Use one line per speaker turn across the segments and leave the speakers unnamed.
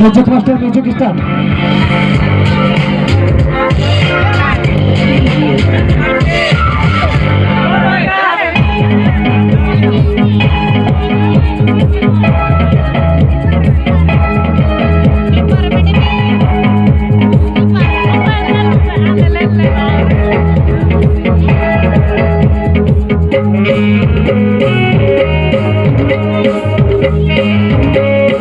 Music master music Thank you.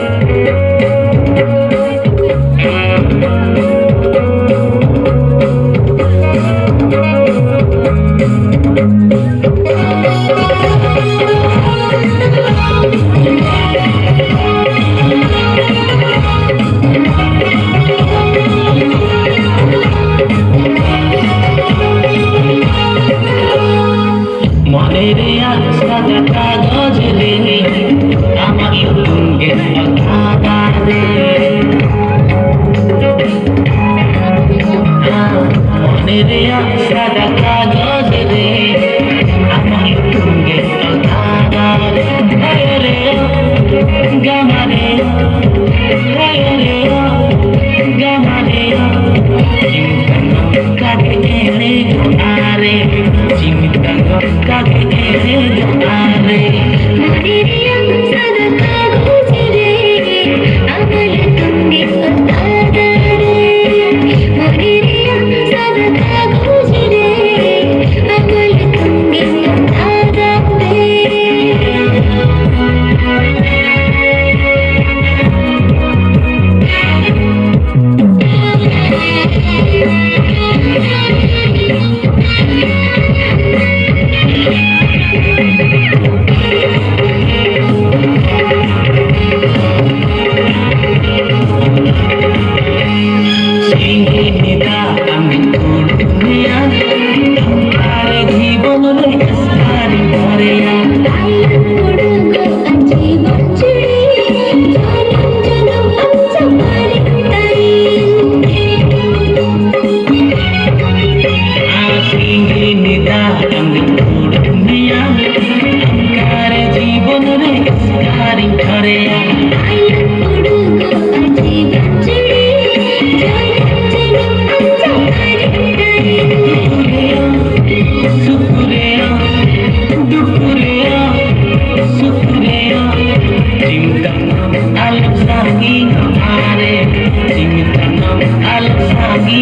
মনের সাদা কাগজ রে। আমার সঙ্গে কথা রে মনের সাদা কাগজ রে। আমার সঙ্গে কথা রে, গামারে। लाल
सागी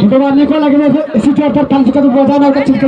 शुक्रवार
निकल लगे सीट पर पंच का बजाना चित्र